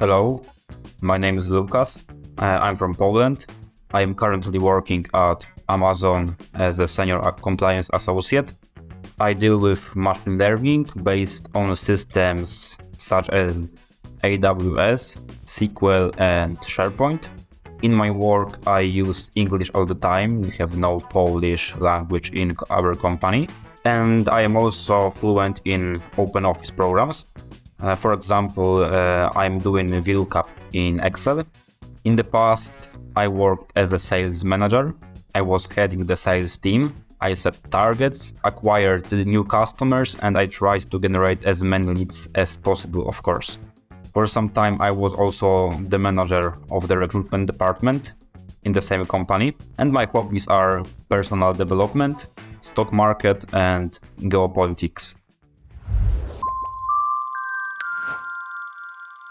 Hello, my name is Lucas. Uh, I'm from Poland. I am currently working at Amazon as a senior compliance associate. I deal with machine learning based on systems such as AWS, SQL, and SharePoint. In my work, I use English all the time. We have no Polish language in our company. And I am also fluent in open office programs. Uh, for example, uh, I'm doing a VLOOKUP in Excel. In the past, I worked as a sales manager. I was heading the sales team. I set targets, acquired new customers, and I tried to generate as many leads as possible, of course. For some time, I was also the manager of the recruitment department in the same company. And my hobbies are personal development, stock market, and geopolitics.